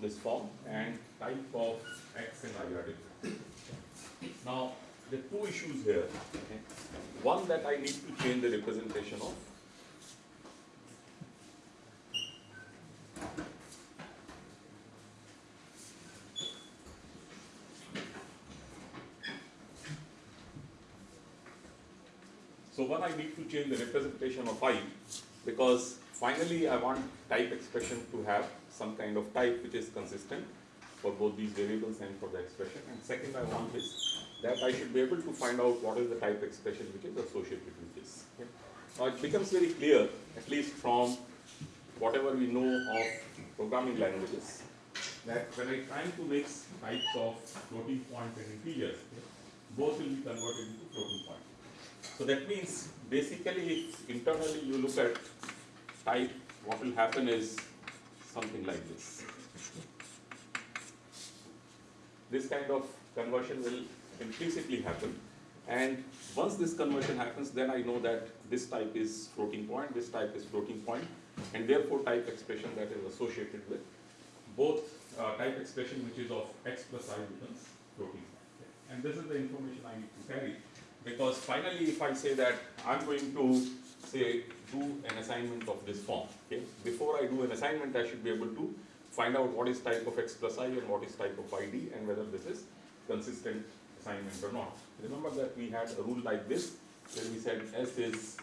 this form and type of x and y are different. Now, there are two issues here. okay. One that I need to change the representation of. So one, I need to change the representation of i because finally I want type expression to have some kind of type which is consistent for both these variables and for the expression. And second, I want is that I should be able to find out what is the type expression which is associated with this. okay. Now it becomes very clear, at least from whatever we know of programming languages, that when I try to mix types of floating point and integers, okay, both will be converted into floating point. So that means basically if internally you look at type, what will happen is something like this. This kind of conversion will implicitly happen. And once this conversion happens, then I know that this type is floating point, this type is floating point, and therefore type expression that is associated with both uh, type expression which is of x plus i becomes floating point. And this is the information I need to carry because finally if I say that I'm going to say do an assignment of this form, okay, before I do an assignment I should be able to find out what is type of x plus i and what is type of id and whether this is consistent assignment or not. Remember that we had a rule like this where we said s is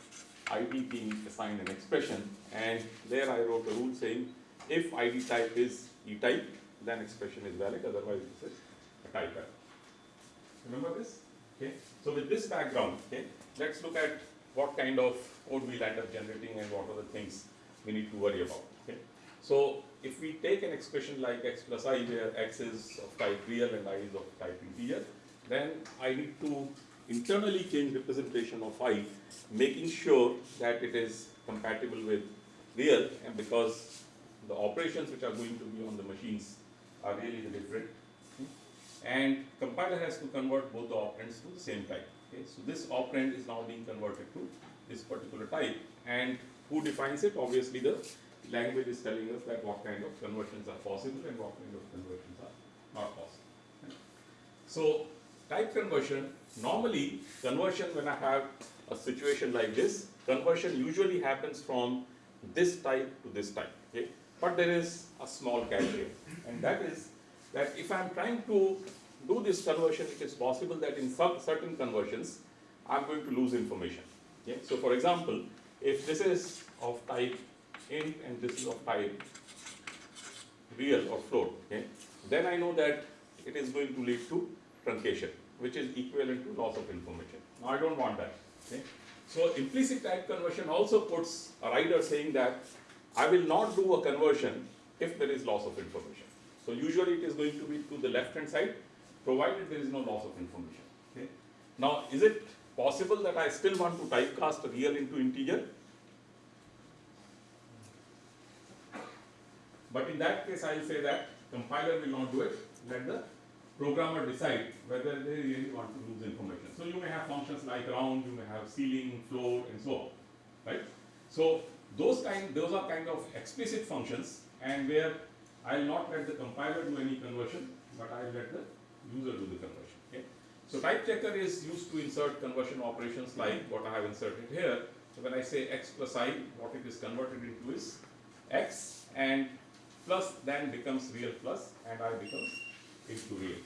id being assigned an expression and there I wrote a rule saying if id type is e type then expression is valid otherwise this is a type error. Remember this? Okay. So with this background, okay, let's look at what kind of code we'll end up generating and what are the things we need to worry about. Okay. So if we take an expression like x plus i where x is of type real and i is of type integer, then I need to internally change representation of i, making sure that it is compatible with real and because the operations which are going to be on the machines are really different hmm? and compiler has to convert both the operands to the same type. Okay, so this operand is now being converted to this particular type, and who defines it? Obviously, the language is telling us that what kind of conversions are possible and what kind of conversions are not possible. So, type conversion normally conversion when I have a situation like this, conversion usually happens from this type to this type. Okay, but there is a small catch here, and that is that if I am trying to do this conversion, it is possible that in some certain conversions, I am going to lose information. Okay? So for example, if this is of type int and this is of type real or float, okay, then I know that it is going to lead to truncation, which is equivalent to loss of information. Now I don't want that. Okay? So implicit type conversion also puts a rider saying that I will not do a conversion if there is loss of information. So usually it is going to be to the left hand side, provided there is no loss of information. Okay. Now, is it possible that I still want to typecast a real into integer? But in that case, I will say that compiler will not do it. Let the programmer decide whether they really want to lose information. So you may have functions like round, you may have ceiling, floor, and so on, right? So those kind, those are kind of explicit functions, and where I will not let the compiler do any conversion, but I will let the user do the conversion. Okay? So type checker is used to insert conversion operations like what I have inserted here. So when I say x plus i, what it is converted into is x and plus then becomes real plus and i becomes into real.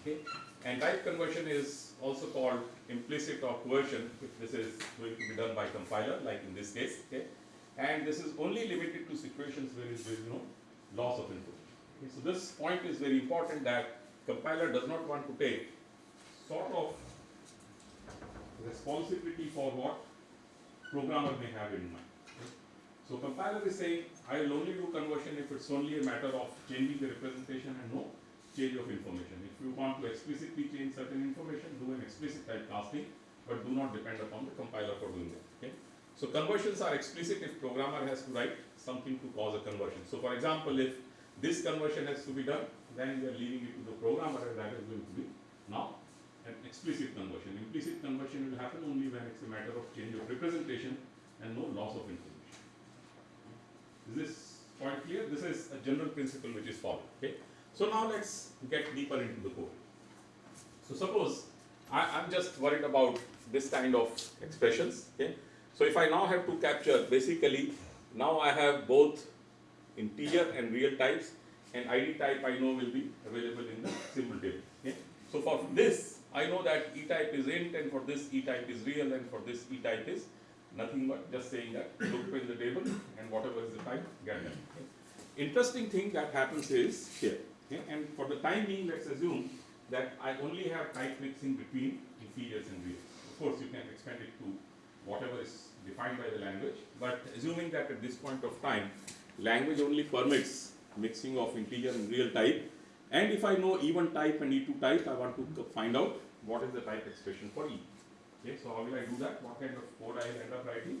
Okay? And type conversion is also called implicit or coercion if this is going to be done by compiler like in this case. Okay? And this is only limited to situations where there is no loss of input. Okay, so this point is very important that compiler does not want to take sort of responsibility for what programmer may have in mind. So compiler is saying, I will only do conversion if it's only a matter of changing the representation and no change of information. If you want to explicitly change certain information, do an explicit type casting, but do not depend upon the compiler for doing that. Okay? So conversions are explicit if programmer has to write something to cause a conversion. So for example, if this conversion has to be done, then we are leaving it to the programmer and that is going to be now an explicit conversion. Implicit conversion will happen only when it's a matter of change of representation and no loss of information. Is this point clear? This is a general principle which is followed. Okay. So now let's get deeper into the code. So suppose I, I'm just worried about this kind of expressions. Okay. So if I now have to capture basically now I have both integer and real types and ID type I know will be available in the symbol table. So for this I know that E type is int and for this E type is real and for this E type is nothing but just saying that look in the table and whatever is the type get that. Okay. Interesting thing that happens is here. Okay. And for the time being let's assume that I only have type mixing between integers and reals. Of course you can expand it to whatever is defined by the language, but assuming that at this point of time, language only permits mixing of integer and real type, and if I know E1 type and E2 type, I want to find out what is the type expression for E. Okay, so how will I do that? What kind of code I will end up writing?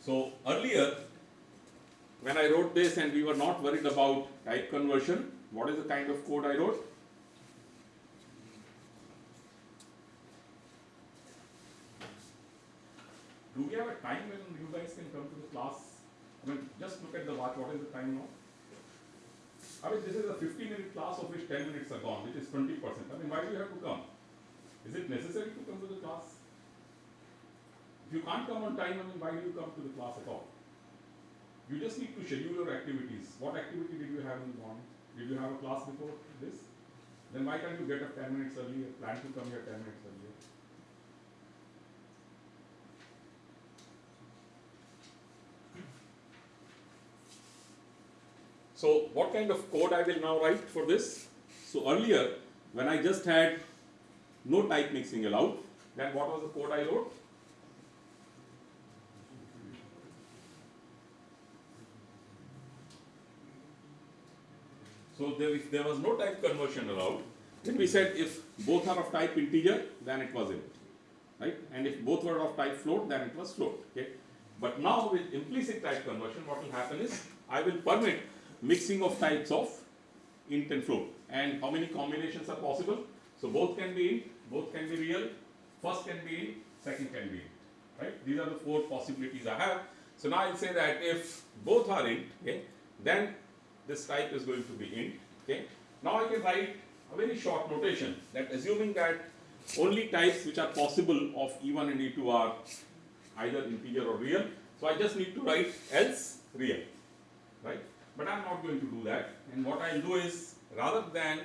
So earlier, when I wrote this and we were not worried about type conversion, what is the kind of code I wrote? Do we have a time when you guys can come to the class? I mean, just look at the watch, what is the time now? I mean, this is a 15-minute class of which ten minutes are gone, which is twenty percent. I mean, why do you have to come? Is it necessary to come to the class? If you can't come on time, I mean, why do you come to the class at all? You just need to schedule your activities. What activity did you have in the morning? Did you have a class before this? Then why can't you get up ten minutes earlier, plan to come here ten minutes earlier? So what kind of code I will now write for this? So earlier, when I just had no type mixing allowed, then what was the code I wrote? So there, if there was no type conversion allowed, then we said if both are of type integer, then it was int, right? And if both were of type float, then it was float, okay? But now with implicit type conversion, what will happen is I will permit mixing of types of int and float. And how many combinations are possible? So both can be int, both can be real, first can be int, second can be int, right? These are the four possibilities I have. So now I'll say that if both are int, okay, then this type is going to be int, okay? Now I can write a very short notation that assuming that only types which are possible of E1 and E2 are either integer or real, so I just need to write else real, right? But I'm not going to do that. And what I'll do is, rather than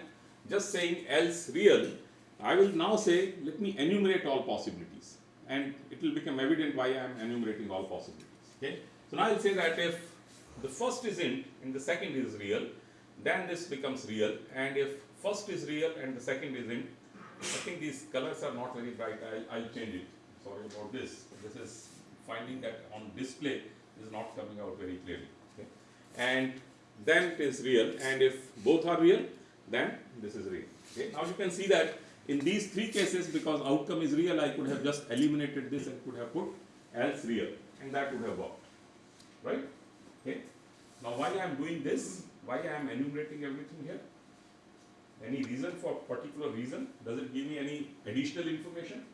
just saying else real, I will now say, let me enumerate all possibilities. And it will become evident why I am enumerating all possibilities. Okay? So now I'll say that if the first is int and the second is real, then this becomes real. And if first is real and the second is int, I think these colors are not very bright. I'll, I'll change it. Sorry about this. This is finding that on display is not coming out very clearly. And then it is real. And if both are real, then this is real. Okay? Now you can see that in these three cases, because outcome is real, I could have just eliminated this and could have put else real, and that would have worked. Right? Okay? Now why I am doing this? Why I am enumerating everything here? Any reason for particular reason? Does it give me any additional information?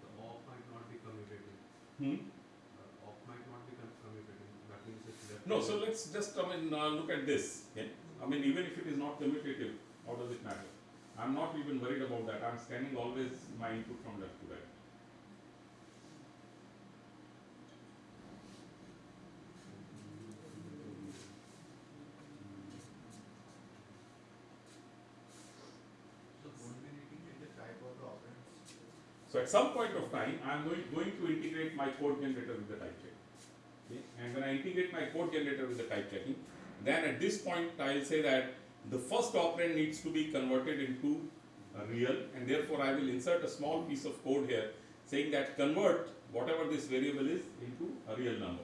The off might not be commutative. Hmm? No, so let's just I mean uh, look at this. I mean even if it is not commutative, how does it matter? I'm not even worried about that. I'm scanning always my input from left to right. So won't we need to change the type of the operands? So at some point of time, I'm going, going to integrate my code generator with the type check. Okay? and when I integrate my code generator with the type checking, then at this point I'll say that the first operand needs to be converted into a real, and therefore I will insert a small piece of code here saying that convert whatever this variable is into a real number.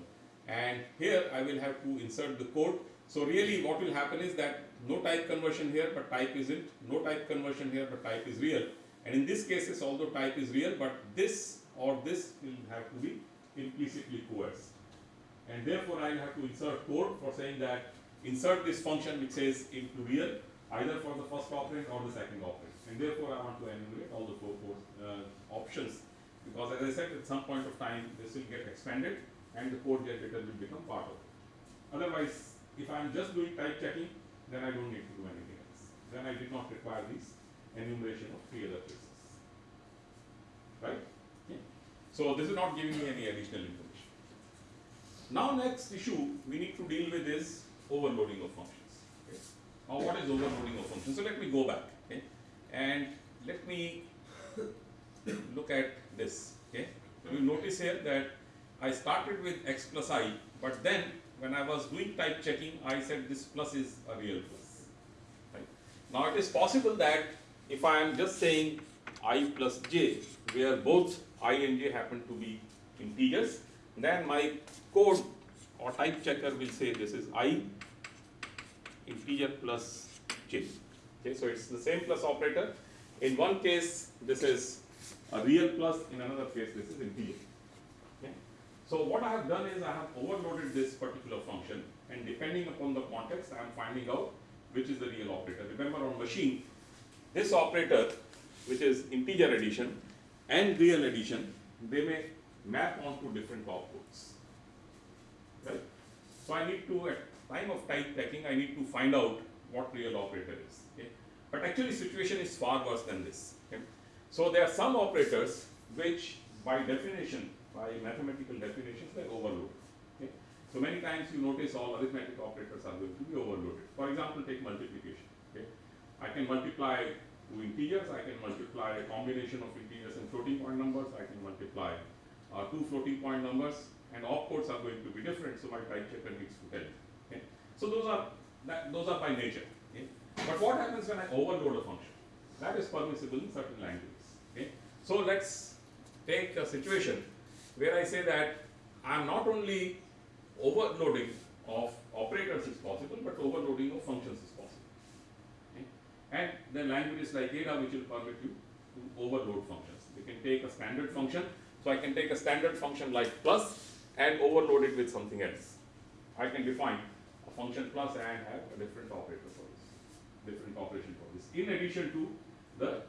And here I will have to insert the code. So really what will happen is that no type conversion here but type isn't, no type conversion here but type is real. And in this cases although type is real but this or this will have to be implicitly coerced. And therefore I will have to insert code for saying that insert this function which says into real either for the first operand or the second operand. And therefore I want to enumerate all the four, four uh, options because as I said at some point of time this will get expanded and the code generator will become part of it. Otherwise, if I am just doing type checking, then I don't need to do anything else. Then I did not require this enumeration of three other cases. Right? Okay. So this is not giving me any additional information. Now next issue we need to deal with is overloading of functions. Okay. Now what is overloading of functions? So let me go back okay, and let me look at this. Okay. So you notice here that I started with x plus i, but then when I was doing type checking, I said this plus is a real plus. Right. Now it is possible that if I am just saying i plus j, where both i and j happen to be integers, then my code or type checker will say this is i integer plus j. Okay, so it's the same plus operator. In one case, this is a real plus, in another case, this is integer. Okay. So what I have done is I have overloaded this particular function, and depending upon the context, I am finding out which is the real operator. Remember on machine, this operator, which is integer addition and real addition, they may map onto different outputs. Right? So I need to, at time of type checking, I need to find out what real operator is. Okay? But actually situation is far worse than this. Okay? So there are some operators which by definition, by mathematical definitions, they overload. So many times you notice all arithmetic operators are going to be overloaded. For example, take multiplication. Okay? I can multiply two integers, I can multiply a combination of integers and floating point numbers, I can multiply uh, two floating point numbers, and opcodes are going to be different, so my type checker needs to tell me. Okay? So those are that, those are by nature. Okay? But what happens when I overload a function? That is permissible in certain languages. Okay? So let's take a situation where I say that I am not only overloading of operators is possible, but overloading of functions is? And then languages like Ada which will permit you to overload functions. You can take a standard function, so I can take a standard function like plus and overload it with something else. I can define a function plus and have a different operator for this, different operation for this, in addition to the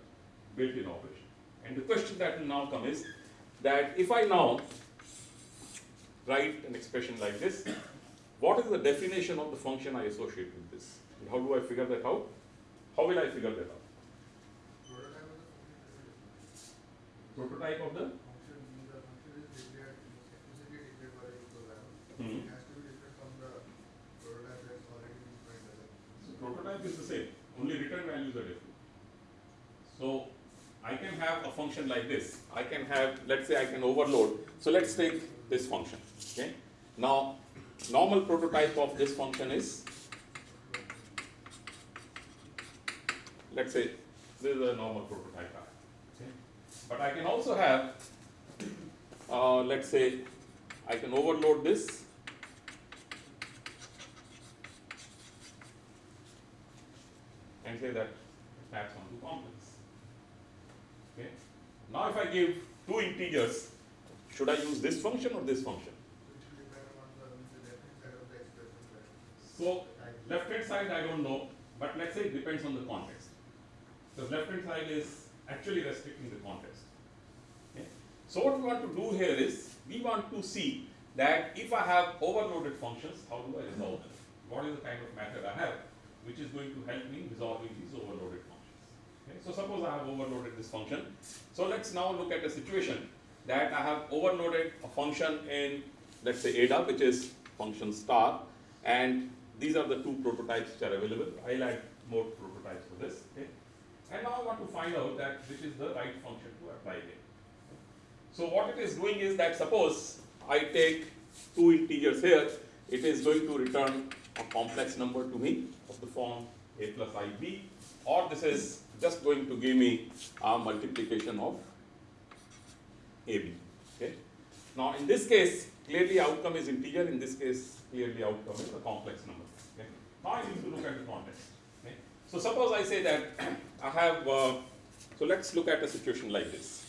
built-in operation. And the question that will now come is that if I now write an expression like this, what is the definition of the function I associate with this? And how do I figure that out? How will I figure that out? Prototype of the Prototype function. Function, means the function is declared, explicitly declared by the. It has to be different from the prototype that's already been defined as a. So prototype is the same, only return values are different. So I can have a function like this. I can have, let's say I can overload. So let's take this function. Okay. Now, normal prototype of this function is, let's say this is a normal prototype. Okay. But I can also have, uh, let's say, I can overload this and say that it maps onto complex. Okay. Now if I give two integers, should I use this function or this function? Which will depend upon the, means the left hand side of the expression, right? So left hand side I don't know, but let's say it depends on the context. So left hand side is actually restricting the context. Okay. So what we want to do here is we want to see that if I have overloaded functions, how do I resolve them? What is the kind of method I have which is going to help me resolving these overloaded functions? Okay. So suppose I have overloaded this function. So let's now look at a situation that I have overloaded a function in let's say Ada which is function star and these are the two prototypes which are available. I'll add more prototypes for this. Okay. And now I want to find out that which is the right function to apply here. So what it is doing is that suppose I take two integers here, it is going to return a complex number to me of the form a plus ib, or this is just going to give me a multiplication of ab. Okay. Now in this case, clearly outcome is integer. In this case, clearly outcome is a complex number. Okay. Now I need to look at the context. So suppose I say that I have. Uh, so let's look at a situation like this.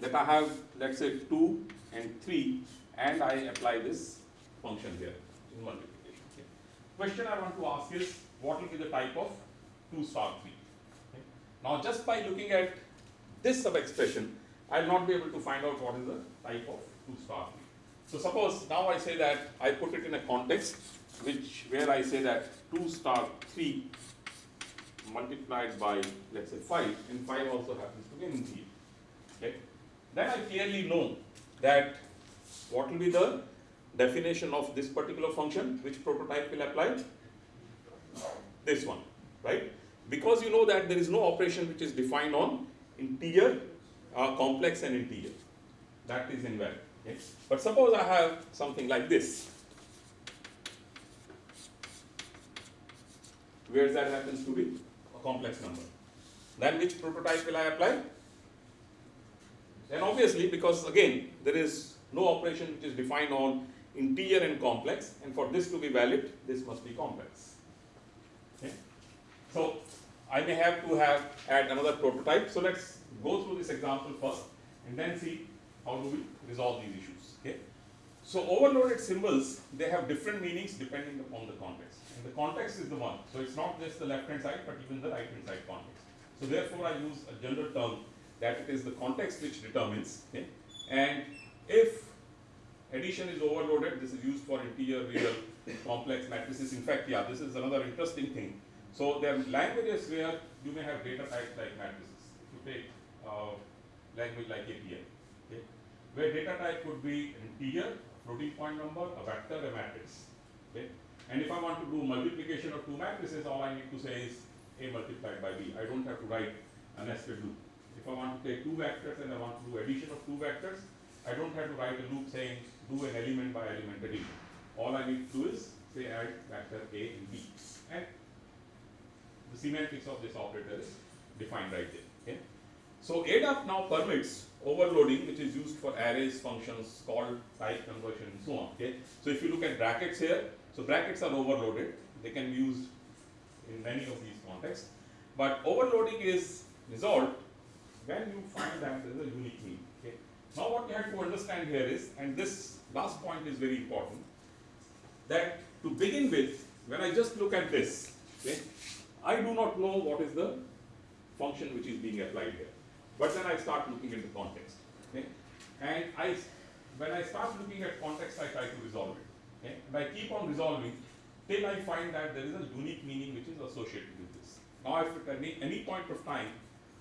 That I have, let's say, two and three, and I apply this function here in multiplication. Okay. Question I want to ask is, what will be the type of two star three? Okay. Now, just by looking at this sub-expression, I will not be able to find out what is the type of 2 star 3. So suppose now I say that I put it in a context which where I say that 2 star 3 multiplied by let's say 5 and 5 also happens to be an integer. Okay. Then I clearly know that what will be the definition of this particular function, which prototype will apply? This one, right? Because you know that there is no operation which is defined on integer uh, complex and integer. That is invalid. Okay? But suppose I have something like this, where that happens to be complex number. Then which prototype will I apply? Then obviously, because again, there is no operation which is defined on integer and complex, and for this to be valid, this must be complex. Okay? So I may have to have add another prototype. So let's go through this example first and then see how do we resolve these issues. Okay? So overloaded symbols, they have different meanings depending upon the context. And the context is the one. So it's not just the left hand side, but even the right hand side context. So therefore I use a general term that it is the context which determines. Okay? And if addition is overloaded, this is used for integer, real, complex matrices. In fact, yeah, this is another interesting thing. So there are languages where you may have data types like matrices. If you take uh, language like APL, okay, where data type could be integer, floating point number, a vector, a matrix. Okay? And if I want to do multiplication of two matrices, all I need to say is A multiplied by B. I don't have to write a nested loop. If I want to take two vectors and I want to do addition of two vectors, I don't have to write a loop saying do an element by element addition. All I need to do is say add vector A and B. And the semantics of this operator is defined right there. Okay? So ADAP now permits overloading which is used for arrays, functions, call, type conversion and so on. Okay? So if you look at brackets here, so brackets are overloaded. They can be used in many of these contexts. But overloading is resolved when you find that there is a unique meaning. Okay? Now what you have to understand here is, and this last point is very important, that to begin with, when I just look at this, okay, I do not know what is the function which is being applied here. But then I start looking at the context. Okay? And I, when I start looking at context, I try to resolve it. Okay? And I keep on resolving till I find that there is a unique meaning which is associated with this. Now, if at any, any point of time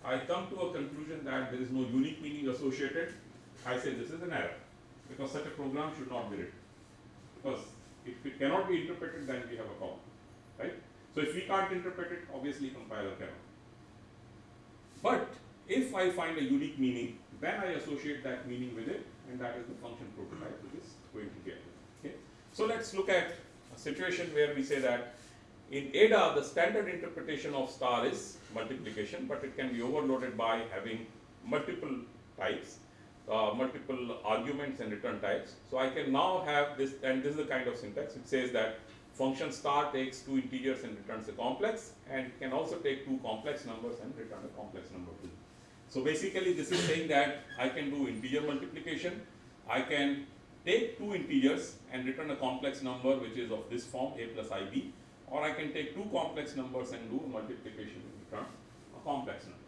I come to a conclusion that there is no unique meaning associated, I say this is an error because such a program should not be written. Because if it cannot be interpreted, then we have a problem, right? So if we can't interpret it, obviously compiler cannot. But if I find a unique meaning, then I associate that meaning with it, and that is the function prototype which is going to get So let's look at a situation where we say that in ADA, the standard interpretation of star is multiplication, but it can be overloaded by having multiple types, uh, multiple arguments and return types. So I can now have this, and this is the kind of syntax. It says that function star takes two integers and returns a complex, and it can also take two complex numbers and return a complex number too. So basically, this is saying that I can do integer multiplication. I can take two integers and return a complex number which is of this form a plus ib or I can take two complex numbers and do multiplication and return a complex number.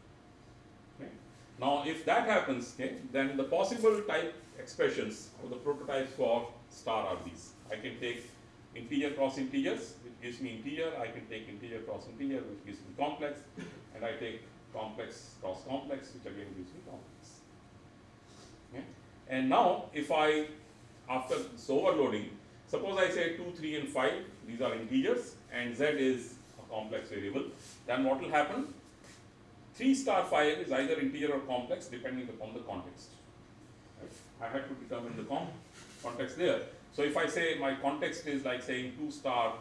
Okay. Now, if that happens, okay, then the possible type expressions or the prototypes for star are these. I can take integer cross integers, which gives me integer. I can take integer cross integer, which gives me complex, and I take complex cross complex, which again gives me complex. Okay. And now, if I after this overloading, suppose I say 2, 3 and 5, these are integers and z is a complex variable, then what will happen? 3 star 5 is either integer or complex depending upon the context. Right? I had to determine the context there. So if I say my context is like saying two star,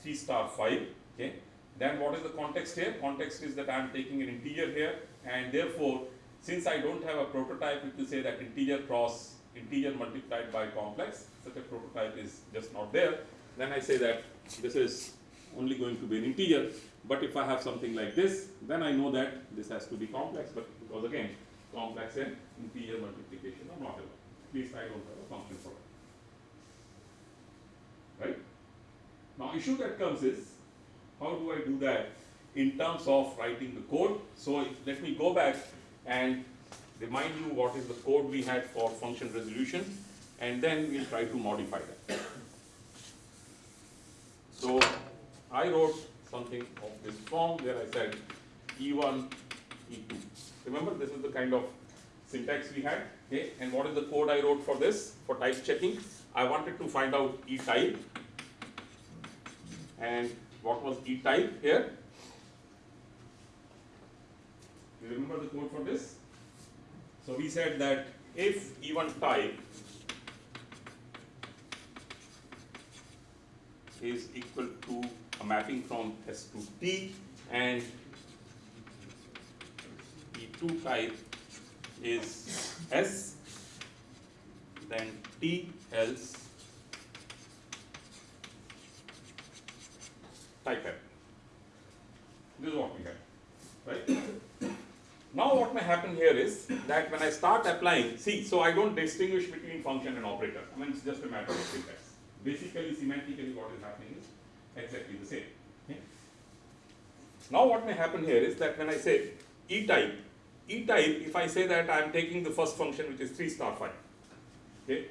three star five, okay, then what is the context here? Context is that I am taking an integer here, and therefore, since I don't have a prototype, it will say that integer cross integer multiplied by complex, such a prototype is just not there. Then I say that this is only going to be an integer, but if I have something like this, then I know that this has to be complex, but because again, complex and integer multiplication are not allowed. At least I don't have a function for it. Right? Now, issue that comes is, how do I do that in terms of writing the code? So, if- let me go back and remind you what is the code we had for function resolution, and then we'll try to modify that. So, I wrote something of this form where I said E1, E2. Remember, this is the kind of syntax we had, okay? And what is the code I wrote for this, for type checking? I wanted to find out E type. And what was E type here? You remember the code for this? So we said that if E1 type is equal to a mapping from S to T and E2 type is S, then T else type F. This is what we have, right? Now what may happen here is that when I start applying, see, so I don't distinguish between function and operator. I mean, it's just a matter of syntax. Basically, semantically, what is happening is exactly the same. okay? Now what may happen here is that when I say E type, E type, if I say that I am taking the first function which is 3 star 5, okay,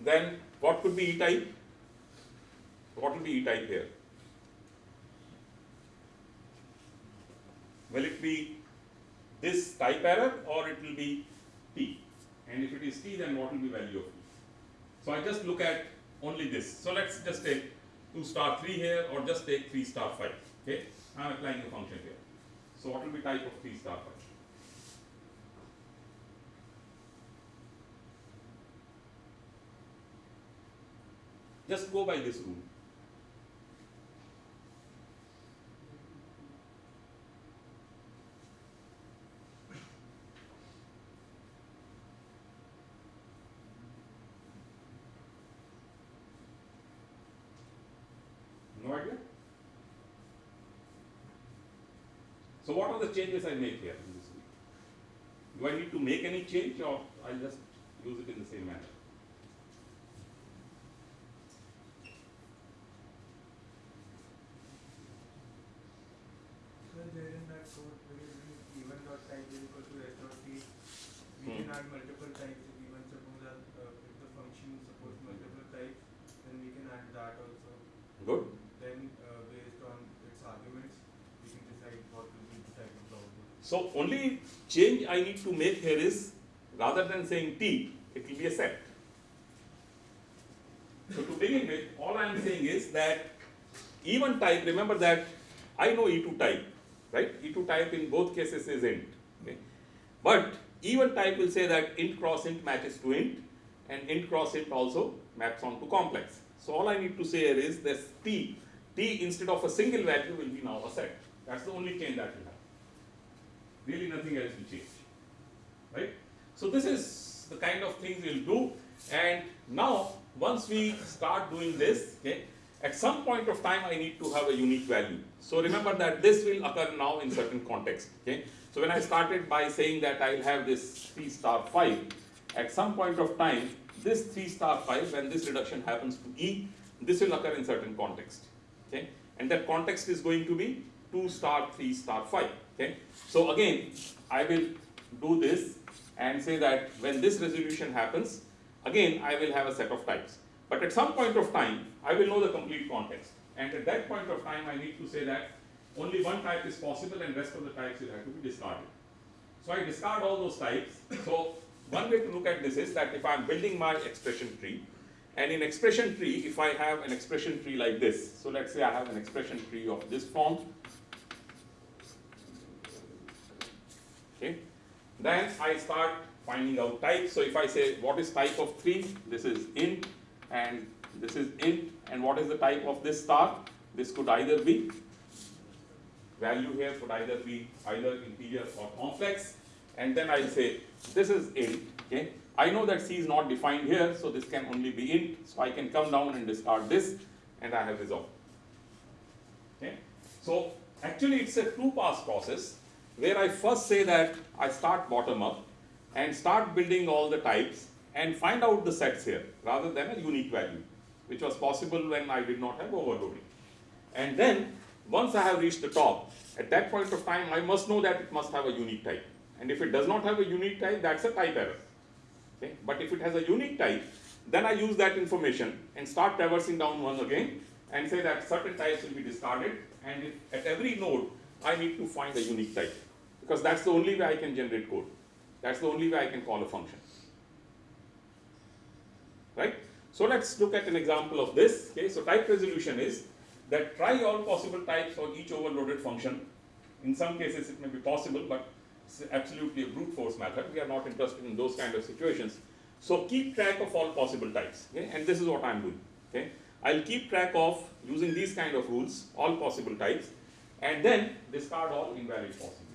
then what could be E type? What will be E type here? Will it be this type error or it will be T? And if it is T, then what will be value of T? So I just look at only this. So let's just take 2 star 3 here or just take 3 star 5. Okay, I am applying the function here. So what will be type of 3 star 5? Just go by this rule. No idea? So what are the changes I make here in this week? Do I need to make any change or I'll just use it in the same manner? So there in that code, where you bring E1 dot type is equal to s dot t, we Hmm. can add multiple types, if even suppose that, uh, if the function supports multiple types, then we can add that also. Good. Then, uh, based on its arguments, we can decide what will be the type of the output. So only change I need to make here is rather than saying T, it will be a set. So to begin with, all I am saying is that E1 type, remember that I know E2 type, right? E2 type in both cases is int. Okay? But E1 type will say that int cross int matches to int and int cross int also maps onto complex. So all I need to say here is this T, T instead of a single value will be now a set. That's the only change that will really nothing else will change, right? So this is the kind of things we'll do, and now once we start doing this, okay, at some point of time I need to have a unique value. So remember that this will occur now in certain context, okay? So when I started by saying that I'll have this three star five, at some point of time, this three star five, when this reduction happens to E, this will occur in certain context, okay? And that context is going to be two star, three star, five. Okay. So again, I will do this and say that when this resolution happens, again I will have a set of types. But at some point of time, I will know the complete context. And at that point of time, I need to say that only one type is possible and rest of the types will have to be discarded. So I discard all those types. So one way to look at this is that if I'm building my expression tree, and in expression tree, if I have an expression tree like this, so let's say I have an expression tree of this form, okay, then I start finding out type. So if I say what is type of 3, this is int, and this is int, and what is the type of this star? This could either be, value here could either be either integer or complex, and then I'll say, this is int, okay? I know that C is not defined here, so this can only be int, so I can come down and discard this, and I have resolved. Okay? So actually it's a two pass process where I first say that I start bottom up and start building all the types and find out the sets here rather than a unique value, which was possible when I did not have overloading. And then once I have reached the top, at that point of time I must know that it must have a unique type. And if it does not have a unique type, that's a type error. Okay? But if it has a unique type, then I use that information and start traversing down one again and say that certain types will be discarded and at every node I need to find a unique type because that's the only way I can generate code. That's the only way I can call a function. Right? So let's look at an example of this. Okay, so type resolution is that try all possible types for each overloaded function. In some cases it may be possible, but it's absolutely a brute force method. We are not interested in those kind of situations. So keep track of all possible types. Okay? And this is what I'm doing. Okay? I'll keep track of using these kind of rules, all possible types, and then discard all invalid possibilities.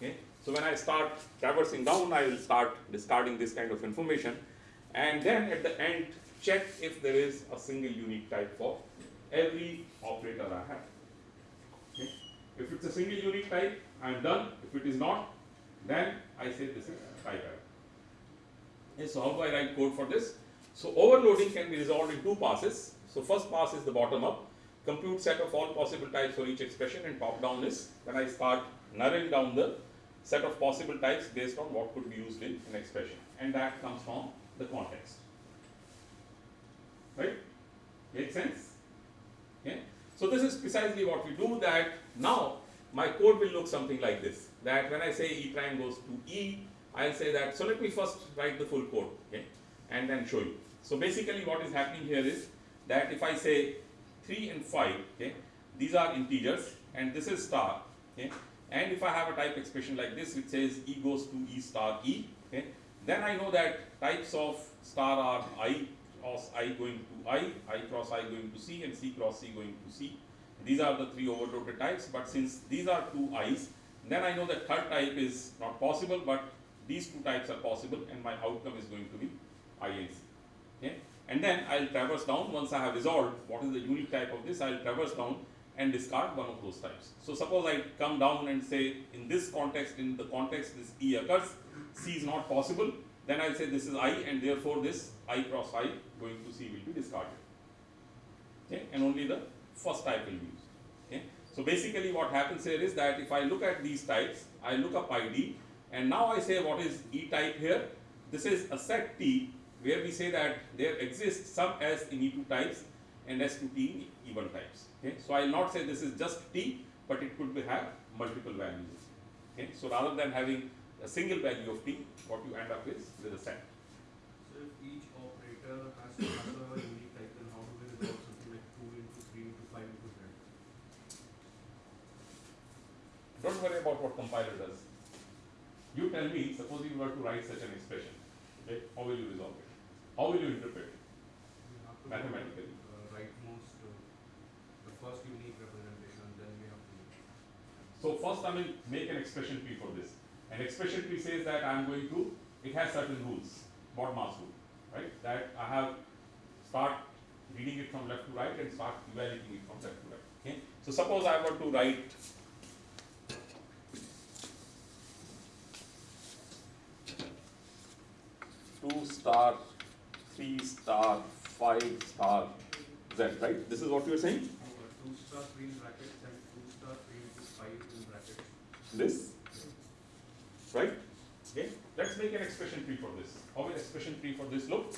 Okay? So when I start traversing down, I will start discarding this kind of information, and then at the end, check if there is a single unique type for every operator I have. Okay? If it's a single unique type, I'm done. If it is not, then I say this is type error. Okay, so how do I write code for this? So overloading can be resolved in two passes. So first pass is the bottom up, compute set of all possible types for each expression and top down is when I start narrowing down the set of possible types based on what could be used in an expression and that comes from the context. Right? Make sense? Okay? So this is precisely what we do that now my code will look something like this that when I say E prime goes to E I'll say that so let me first write the full code okay and then show you. So basically what is happening here is that if I say 3 and 5 okay these are integers and this is star okay and if I have a type expression like this which says E goes to E star E okay then I know that types of star are I cross I going to I, I cross I going to C and C cross C going to C. These are the three overloaded types but since these are two I's then I know that third type is not possible but these two types are possible and my outcome is going to be I and C. Okay? And then I'll traverse down once I have resolved what is the unique type of this I'll traverse down and discard one of those types. So suppose I come down and say in this context in the context this E occurs C is not possible then I'll say this is I and therefore this I cross I going to C will be discarded. Okay? And only the first type will be used. Okay? So basically what happens here is that if I look at these types, I look up ID and now I say what is E type here. This is a set T where we say that there exists some S in E2 types and S2T in E1 types. Okay? So I will not say this is just T but it could be have multiple values. Okay? So rather than having a single value of T, what you end up is with a set. So if each operator has to have a unique type, then how do we resolve something like two into three into five into z? Don't worry about what compiler does. You tell me, suppose you were to write such an expression, okay, how will you resolve it? How will you interpret it? Mathematically. First unique representation, then have to. So first I will make an expression tree for this. An expression tree says that I am going to, it has certain rules, BODMAS rule, right? That I have start reading it from left to right and start evaluating it from left to right. Okay? So suppose I were to write two star, three star, five star, z, right? This is what you are saying? Star three in brackets and two star three into five in brackets. this, right? Okay, let's make an expression tree for this. How will expression tree for this look?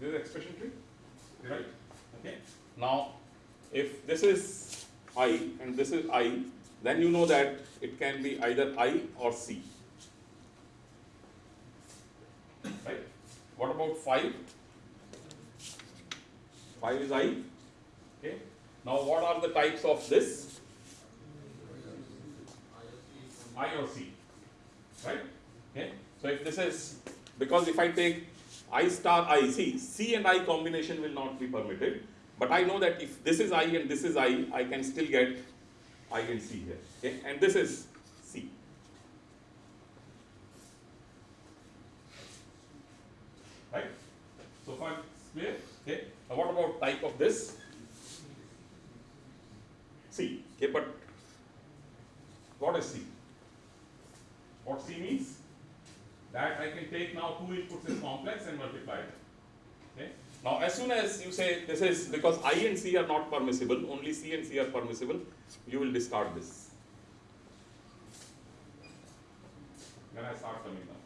This is expression tree, right? Okay. Now, if this is i and this is i, then you know that it can be either i or c. right? What about 5? 5 is i, okay? Now what are the types of this? I or C, right? Okay. So if this is because if I take I star I, see C and I combination will not be permitted. But I know that if this is I and this is I, I can still get I and C here. Okay, and this is C. Right? So far clear. Okay. Now what about type of this? C. Okay, but what is C? What C means? That I can take now two inputs as complex and multiply. Okay. Now as soon as you say this is because I and C are not permissible, only C and C are permissible, you will discard this. When I start coming down.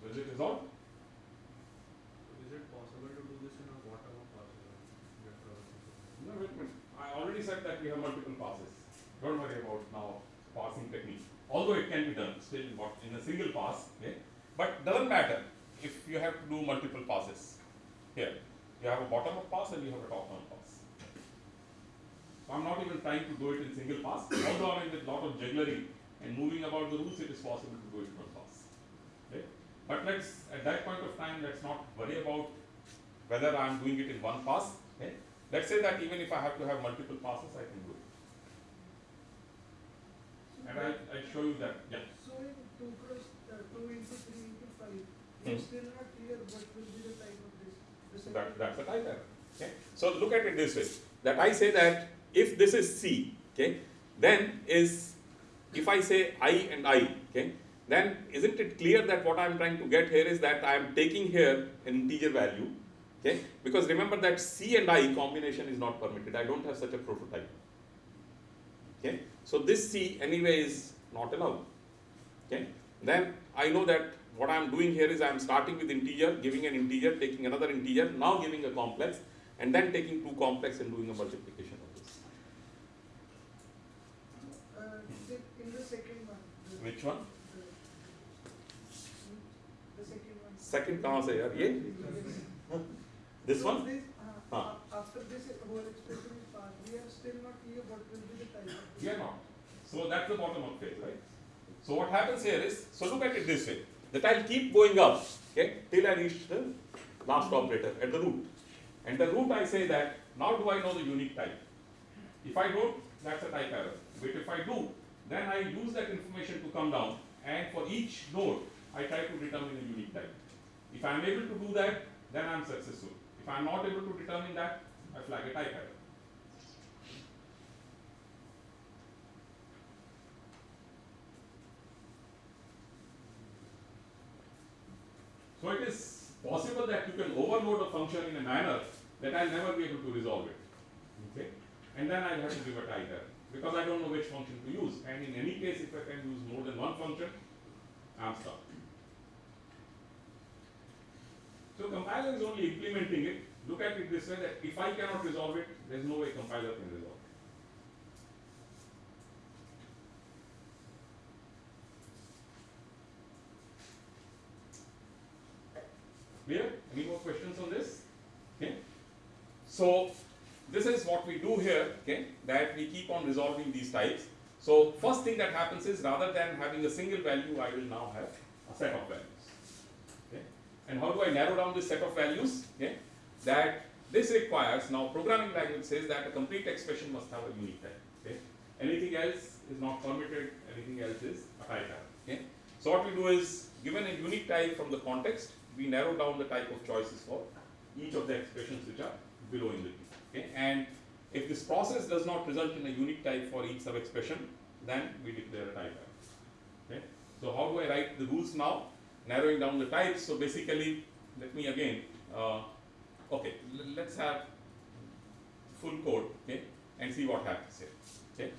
So is it resolved? Is it possible to do this in a bottom up parser? Vector or something? No, wait a minute. I already said that we have multiple passes. Don't worry about now parsing technique. Although it can be done still in in a single pass, okay? But doesn't matter if you have to do multiple passes. Here, you have a bottom up pass and you have a top down pass. So I'm not even trying to do it in single pass. Although I mean with a lot of jugglery and moving about the rules, it is possible to do it in one pass. Okay? But let's at that point of time, let's not worry about whether I'm doing it in one pass. Okay? Let's say that even if I have to have multiple passes, I can do it. And I, I show you that, yeah. So in two cross, uh, two into three into five, Hmm. it's still not clear what will be the type of this. The So that, that's the type error. Okay? So look at it this way, that I say that if this is C, okay, then is, if I say I and I, okay, then isn't it clear that what I'm trying to get here is that I am taking here an integer value, okay, because remember that C and I combination is not permitted, I don't have such a prototype. Okay, so this C anyway is not allowed. Okay, then I know that what I am doing here is I am starting with integer, giving an integer, taking another integer, now giving a complex, and then taking two complex and doing a multiplication of this. Uh, the- in the second one. the- Which one? The the second one. Second कहाँ से यार ये? Yes. This So one? this, uh, हाँ. a- After this whole expression is passed, we are still not clear what will be the type of this. We are not. So that's the bottom up phase, right? So what happens here is, so look at it this way, that I'll keep going up, okay, till I reach the last operator at the root. And the root I say that, now do I know the unique type? If I don't, that's a type error. But if I do, then I use that information to come down, and for each node, I try to determine a unique type. If I'm able to do that, then I'm successful. If I'm not able to determine that, I flag a type error. So it is possible that you can overload a function in a manner that I'll never be able to resolve it. Okay? And then I'll have to give a type error because I don't know which function to use. And in any case, if I can use more than one function, I'm stuck. So compiler is only implementing it. Look at it this way that if I cannot resolve it, there's no way compiler can resolve it. Clear? Any more questions on this? Okay. So this is what we do here, okay, that we keep on resolving these types. So first thing that happens is rather than having a single value, I will now have a set of values. Okay. And how do I narrow down this set of values? Okay. That this requires, now programming language says that a complete expression must have a unique type. Okay. Anything else is not permitted, anything else is a type error. Okay. So what we do is, given a unique type from the context, we narrow down the type of choices for each of the expressions which are below in the tree. Okay? And if this process does not result in a unique type for each sub-expression, then we declare a type error. Okay? So how do I write the rules now? Narrowing down the types. So basically, let me again, uh, okay, let's have full code, okay, and see what happens here. Okay?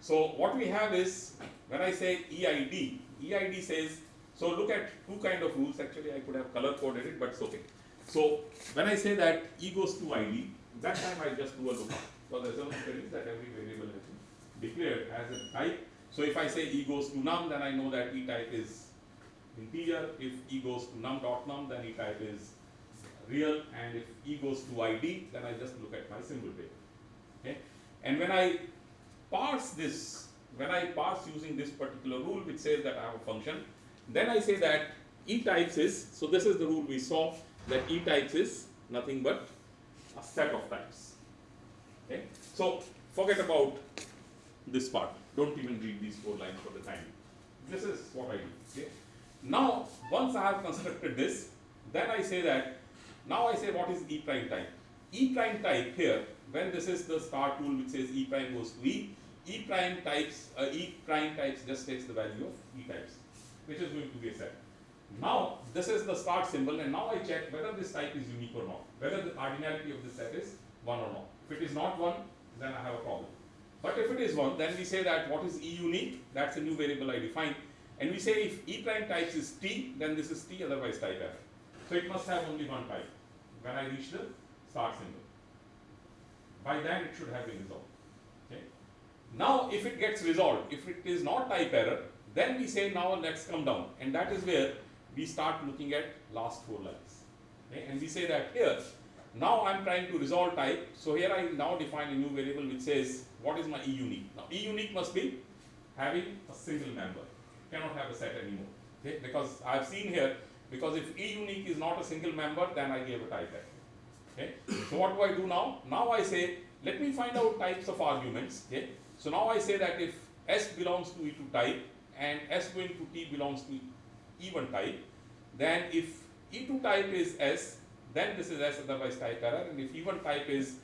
So what we have is, when I say EID, EID says, so look at two kind of rules, actually I could have color coded it, but it's okay. So when I say that E goes to ID, that time I just do a lookup. So the assumption is that every variable has been declared as a type. So if I say E goes to num, then I know that E type is integer. If E goes to num dot num, then E type is real, and if E goes to ID, then I just look at my symbol table. Okay? And when I parse this, when I parse using this particular rule which says that I have a function, then I say that E types is, so this is the rule we saw, that E types is nothing but a set of types. Okay? So forget about this part. Don't even read these four lines for the time. This is what I do. Okay? Now, once I have constructed this, then I say that, now I say what is E prime type. E prime type here, when this is the start rule which says E prime goes to E, E prime types, uh, E prime types just takes the value of E types, which is going to be a set. Now, this is the start symbol and now I check whether this type is unique or not, whether the cardinality of the set is 1 or not. If it is not 1, then I have a problem. But if it is 1, then we say that what is E unique, that's a new variable I define. And we say if E prime types is T, then this is T, otherwise type F. So it must have only one type when I reach the start symbol. By then it should have been resolved. Okay? Now if it gets resolved, if it is not type error, then we say now let's come down. And that is where we start looking at last four lines. Okay? And we say that here, now I'm trying to resolve type. So here I now define a new variable which says what is my E unique. Now E unique must be having a single member. Cannot have a set anymore. Okay? Because I've seen here, because if E unique is not a single member, then I give a type error. Okay? So what do I do now? Now I say, let me find out types of arguments. Okay? So now I say that if S belongs to E2 type and S going to T belongs to E1 type, then if E2 type is S, then this is S otherwise type error, and if E1 type is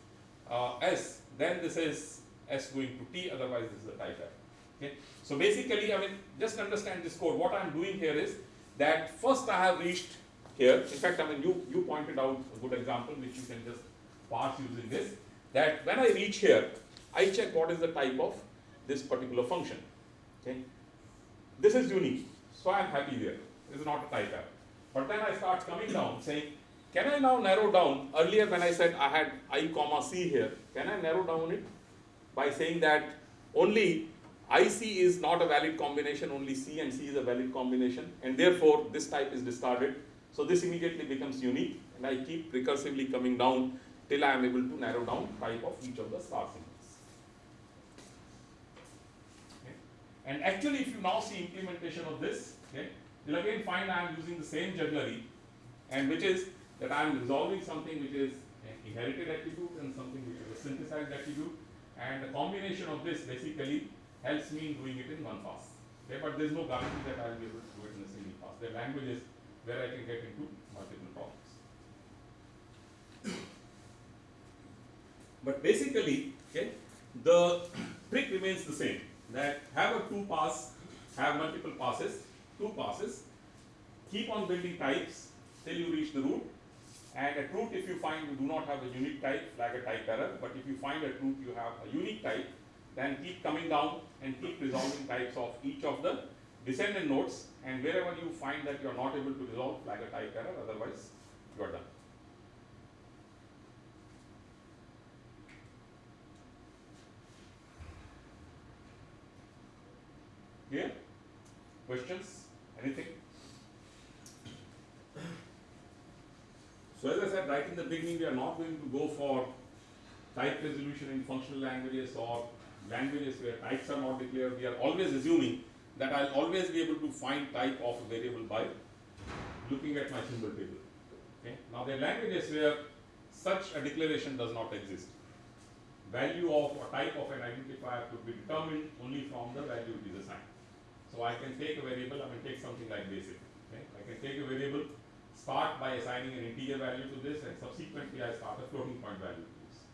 uh, S, then this is S going to T, otherwise this is a type error. Okay? So basically, I mean, just understand this code. What I'm doing here is that first I have reached here. In fact, I mean, you, you pointed out a good example which you can just parse using this. That when I reach here, I check what is the type of this particular function. Okay? This is unique, so I am happy there. This is not a type error. But then I start coming down saying, can I now narrow down, earlier when I said I had i comma c here, can I narrow down it by saying that only IC is not a valid combination, only C and C is a valid combination, and therefore this type is discarded. So this immediately becomes unique, and I keep recursively coming down till I am able to narrow down type of each of the star symbols. Okay. And actually, if you now see implementation of this, okay, you'll again find I am using the same jugglery, and which is that I am resolving something which is an inherited attribute and something which is a synthesized attribute, and the combination of this basically helps me in doing it in one pass. Okay, but there is no guarantee that I will be able to do it in a single pass. There are languages where I can get into multiple problems. But basically, okay, the trick remains the same. That have a two pass, have multiple passes, two passes, keep on building types till you reach the root. And at root, if you find you do not have a unique type, flag a type error. But if you find at root you have a unique type, then keep coming down and keep resolving types of each of the descendant nodes. And wherever you find that you are not able to resolve, flag a type error. Otherwise, you are done. Clear? Questions? Anything? So as I said right in the beginning, we are not going to go for type resolution in functional languages or languages where types are not declared. We are always assuming that I'll always be able to find type of a variable by looking at my symbol table. Okay? Now there are languages where such a declaration does not exist. Value of a type of an identifier could be determined only from the value it is assigned. So I can take a variable, I can take something like basic. Okay? I can take a variable, start by assigning an integer value to this, and subsequently I start a floating point value to this.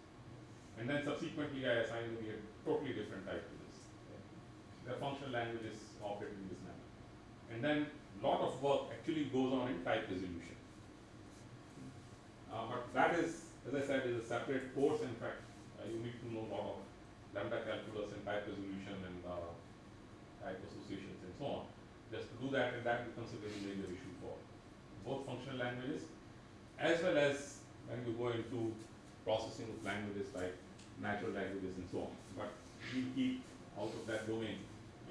And then subsequently I assign a totally different type to this. Okay? The functional languages operate in this manner. And then lot of work actually goes on in type resolution. Uh, but that is, as I said, is a separate course. In fact, uh, you need to know a lot of lambda calculus and type resolution and uh, type associations and so on. Just to do that, and that becomes a very major issue for both functional languages as well as when you go into processing of languages like natural languages and so on. But we keep out of that domain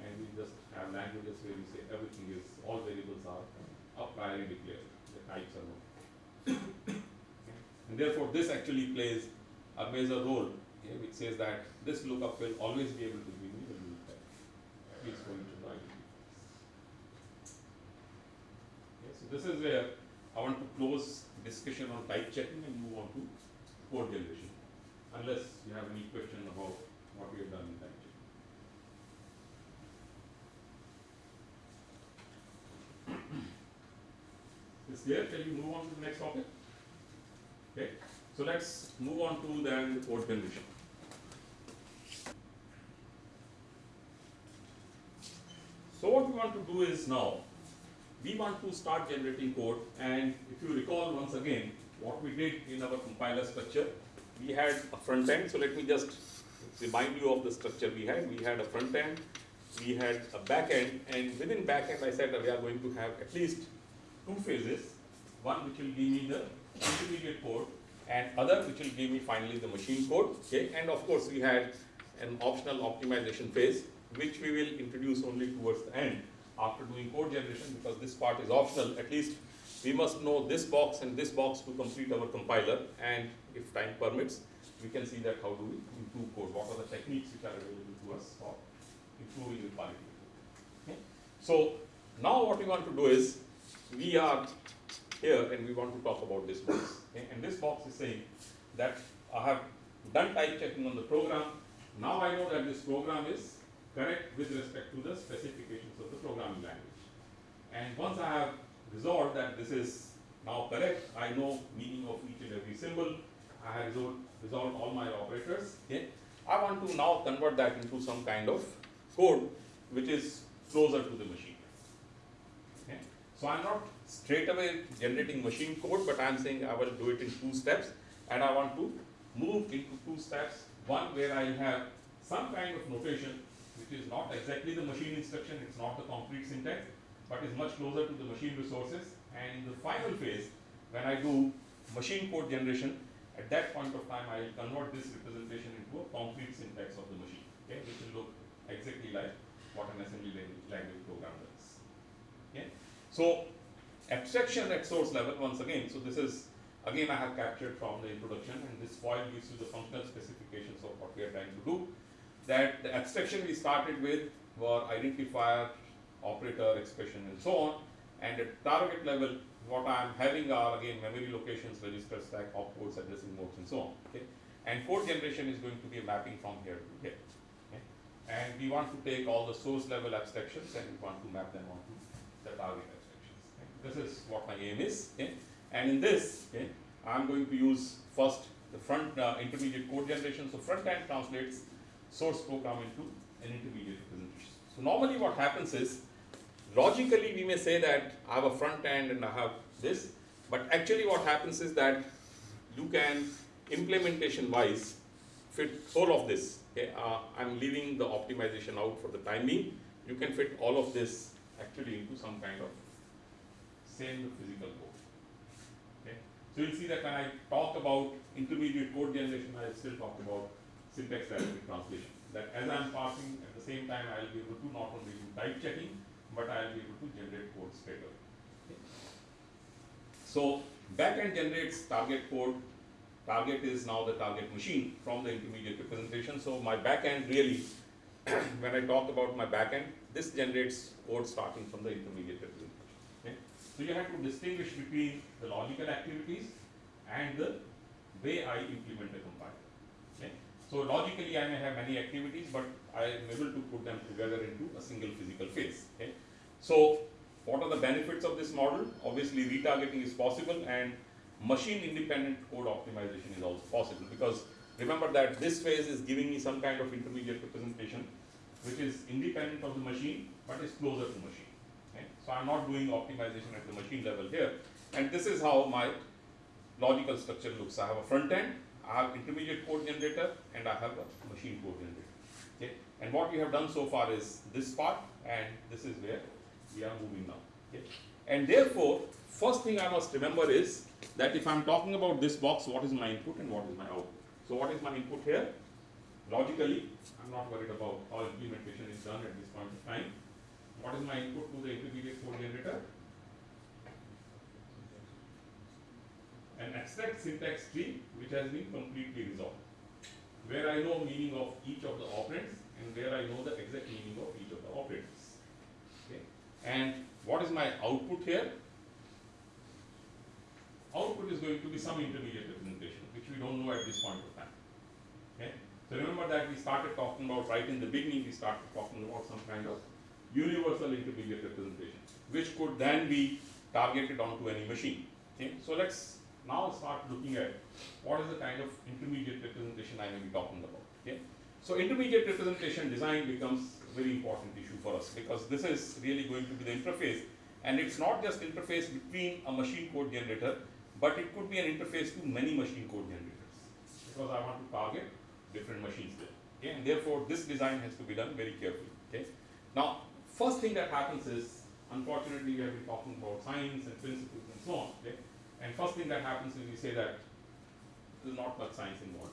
and we just have languages where we say everything is, all variables are a priori declared, the types are known. And therefore, this actually plays a major role, okay, which says that this lookup will always be able to give me the loop type, least going to the identity. Okay, so this is where I want to close discussion on type checking and move on to code generation, unless you have any question about what we have done in type checking. Is there, Shall we move on to the next topic? Okay, so let's move on to then the code generation. So what we want to do is now, we want to start generating code and if you recall once again, what we did in our compiler structure, we had a front end, so let me just remind you of the structure we had. We had a front end, we had a back end, and within back end I said that we are going to have at least two phases, one which will give me the intermediate code and other which will give me finally the machine code, okay? And of course, we had an optional optimization phase, which we will introduce only towards the end after doing code generation, because this part is optional, at least we must know this box and this box to complete our compiler, and if time permits, we can see that how do we improve code, what are the techniques which are available to us for improving the quality. Okay? So now what we want to do is, we are here and we want to talk about this box. Okay? And this box is saying that I have done type checking on the program. Now I know that this program is correct with respect to the specifications of the programming language. And once I have resolved that this is now correct, I know meaning of each and every symbol. I have resolved, resolved all my operators. Okay? I want to now convert that into some kind of code which is closer to the machine. Okay? So I'm not straight away generating machine code, but I'm saying I will do it in two steps, and I want to move into two steps. One where I have some kind of notation is not exactly the machine instruction, it's not the concrete syntax, but is much closer to the machine resources. And in the final phase, when I do machine code generation, at that point of time, I will convert this representation into a concrete syntax of the machine, okay, which will look exactly like what an assembly language, program does. Okay? So abstraction at source level once again. So this is again I have captured from the introduction, and this foil gives you the functional specifications of what we are trying to do. That the abstraction we started with were identifier, operator, expression, and so on. And at target level, what I am having are again memory locations, register stack, opcodes, addressing modes, and so on. Okay? And fourth generation is going to be a mapping from here to here. And we want to take all the source level abstractions and we want to map them onto the target abstractions. Okay? This is what my aim is. Okay? And in this, okay, I'm going to use first the front uh, intermediate code generation. So front end translates source program into an intermediate representation. So normally what happens is, logically we may say that I have a front end and I have this, but actually what happens is that you can implementation wise fit all of this. Okay, uh, I'm leaving the optimization out for the time being. You can fit all of this actually into some kind of same physical code. Okay, so you'll see that when I talk about intermediate code generation, I still talk about syntax directed translation. That as I'm passing at the same time, I'll be able to not only do type checking, but I'll be able to generate code straight away. So backend generates target code. Target is now the target machine from the intermediate representation. So my backend really, when I talk about my backend, this generates code starting from the intermediate representation. Okay. So you have to distinguish between the logical activities and the way I implement the compiler. So logically I may have many activities, but I am able to put them together into a single physical phase. Okay. So what are the benefits of this model? Obviously retargeting is possible and machine independent code optimization is also possible because remember that this phase is giving me some kind of intermediate representation which is independent of the machine but is closer to machine. Okay. So I'm not doing optimization at the machine level here and this is how my logical structure looks. I have a front end, I have intermediate code generator and I have a machine code generator. Okay. And what we have done so far is this part and this is where we are moving now. Okay. And therefore, first thing I must remember is that if I'm talking about this box, what is my input and what is my output? So what is my input here? Logically, I'm not worried about how implementation is done at this point of time. What is my input to the intermediate code generator? An abstract syntax tree which has been completely resolved. Where I know meaning of each of the operands and where I know the exact meaning of each of the operands. Okay. And what is my output here? Output is going to be some intermediate representation, which we don't know at this point of time. Okay. So remember that we started talking about right in the beginning, we started talking about some kind of universal intermediate representation, which could then be targeted onto any machine. Okay. So let's now start looking at what is the kind of intermediate representation I may be talking about. Okay. So intermediate representation design becomes very important issue for us because this is really going to be the interface and it's not just interface between a machine code generator but it could be an interface to many machine code generators because I want to target different machines there. Okay, and therefore this design has to be done very carefully. Okay. Now, first thing that happens is, unfortunately, we have been talking about science and principles and so on. Okay. And first thing that happens is we say that there's not much science involved.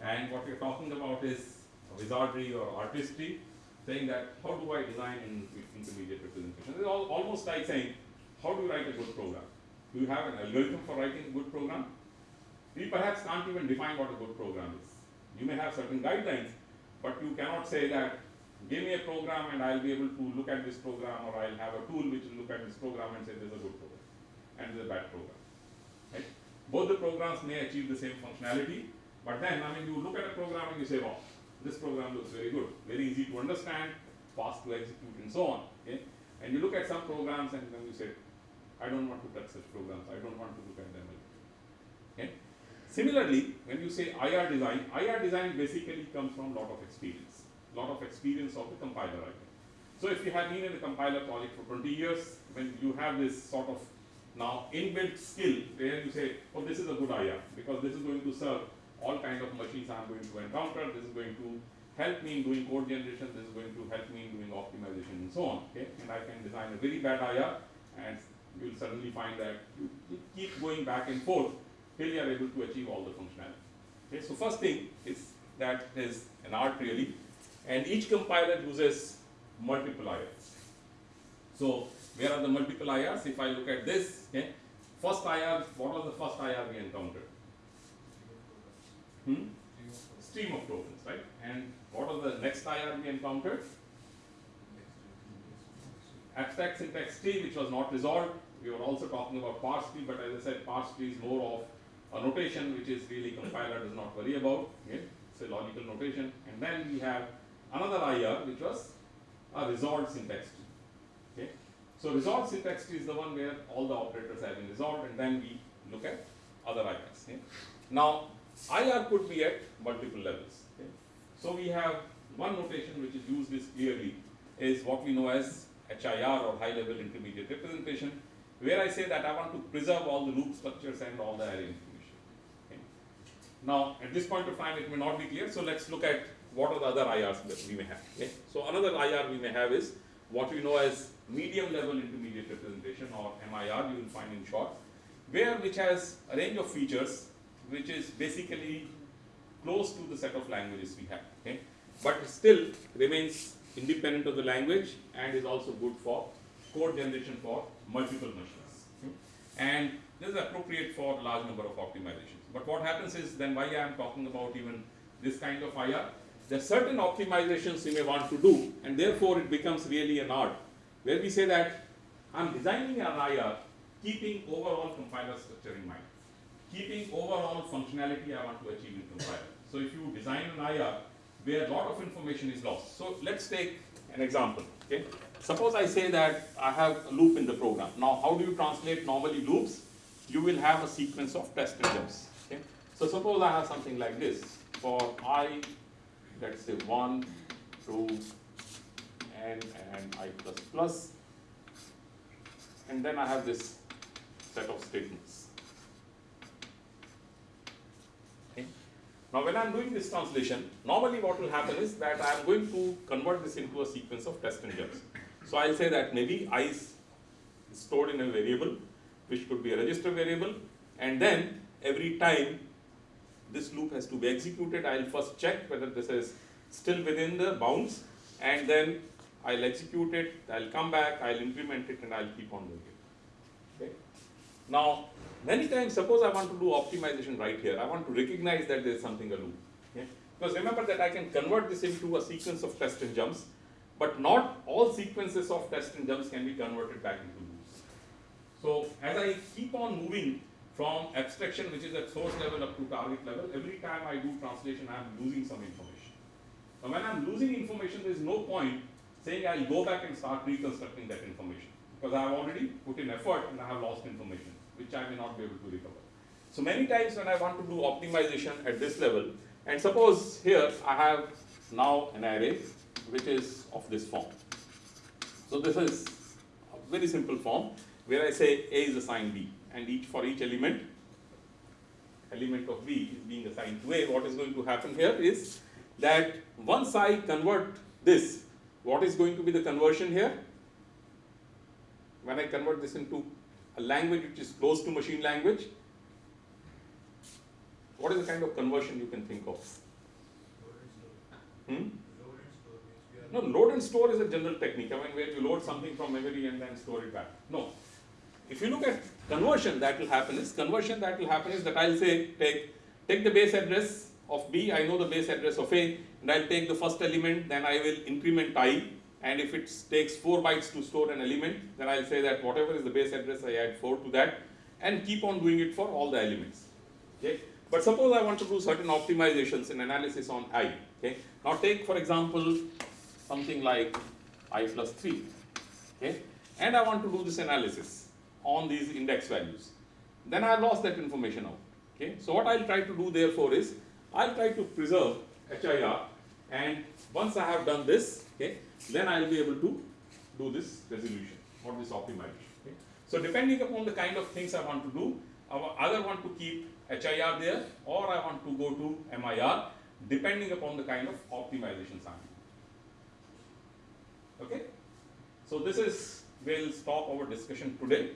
And what we're talking about is wizardry or artistry, saying that how do I design in intermediate representation? It's al- almost like saying, how do you write a good program? Do you have an algorithm for writing a good program? We perhaps can't even define what a good program is. You may have certain guidelines, but you cannot say that give me a program and I'll be able to look at this program or I'll have a tool which will look at this program and say this is a good program and a bad program. Right? Both the programs may achieve the same functionality, but then I mean you look at a program and you say, oh, this program looks very good, very easy to understand, fast to execute and so on. Okay? And you look at some programs and then you say, I don't want to touch such programs, I don't want to look at them. Okay? Similarly, when you say IR design, IR design basically comes from lot of experience, lot of experience of the compiler writing. So if you have been in a compiler project for 20 years, when you have this sort of now inbuilt skill where you say, oh, this is a good IR because this is going to serve all kind of machines I'm going to encounter, this is going to help me in doing code generation, this is going to help me in doing optimization and so on. Okay? And I can design a very bad IR and you will suddenly find that you, you keep going back and forth till you are able to achieve all the functionality. Okay, so first thing is that is an art really, and each compiler uses multiple IRs. So where are the multiple IRs? If I look at this, okay, first IR, what was the first IR we encountered? Hmm? Stream of tokens, right? And what was the next IR we encountered? Abstract syntax tree, which was not resolved. We were also talking about parse tree, but as I said, parse tree is more of a notation which is really compiler does not worry about. Okay? It's a logical notation. And then we have another IR which was a resolved syntax tree. Okay? So resolved syntax is the one where all the operators have been resolved and then we look at other IRs. Okay? Now IR could be at multiple levels. Okay? So we have one notation which is used this clearly is what we know as HIR or high level intermediate representation where I say that I want to preserve all the loop structures and all the array information. Okay. Now, at this point of time, it may not be clear, so let's look at what are the other IRs that we may have. Okay. So, another IR we may have is what we know as medium level intermediate representation or MIR, you will find in short, where which has a range of features which is basically close to the set of languages we have. Okay. But still remains independent of the language and is also good for code generation for multiple machines. And this is appropriate for large number of optimizations. But what happens is then why I am talking about even this kind of IR, there are certain optimizations you may want to do and therefore it becomes really an art where we say that I'm designing an IR keeping overall compiler structure in mind, keeping overall functionality I want to achieve in compiler. So if you design an IR where a lot of information is lost. So let's take an example. Okay. Suppose I say that I have a loop in the program. Now, how do you translate normally loops? You will have a sequence of test jumps. Okay? So suppose I have something like this for i, let's say one, two, n, and i plus plus, and then I have this set of statements. Okay? Now, when I am doing this translation, normally what will happen is that I am going to convert this into a sequence of test jumps. So I'll say that maybe i is stored in a variable, which could be a register variable, and then every time this loop has to be executed, I'll first check whether this is still within the bounds, and then I'll execute it, I'll come back, I'll implement it, and I'll keep on doing it. Okay? Now, many times, suppose I want to do optimization right here, I want to recognize that there is something a loop. Okay? Because remember that I can convert this into a sequence of test and jumps, but not all sequences of test and jumps can be converted back into loops. So as I keep on moving from abstraction, which is at source level up to target level, every time I do translation, I am losing some information. Now when I am losing information, there is no point saying I'll go back and start reconstructing that information because I have already put in effort and I have lost information, which I may not be able to recover. So many times when I want to do optimization at this level, and suppose here I have now an array which is of this form. So this is a very simple form where I say A is assigned B and each for each element, element of B is being assigned to A. What is going to happen here is that once I convert this, what is going to be the conversion here? When I convert this into a language which is close to machine language, what is the kind of conversion you can think of? Hmm? No, load and store is a general technique. I mean, where you load something from memory and then store it back. No. If you look at conversion, that will happen is conversion that will happen is that I'll say take take the base address of B. I know the base address of A, and I'll take the first element. Then I will increment I, and if it takes four bytes to store an element, then I'll say that whatever is the base address, I add four to that, and keep on doing it for all the elements. Okay. But suppose I want to do certain optimizations and analysis on I. Okay. Now take for example something like i plus 3 okay and i want to do this analysis on these index values then i lost that information out okay so what i'll try to do therefore is i'll try to preserve HIR and once i have done this okay then i'll be able to do this resolution or this optimization okay so depending upon the kind of things i want to do i either want to keep HIR there or i want to go to MIR depending upon the kind of optimizations i'm doing Okay? So this is, we'll stop our discussion today.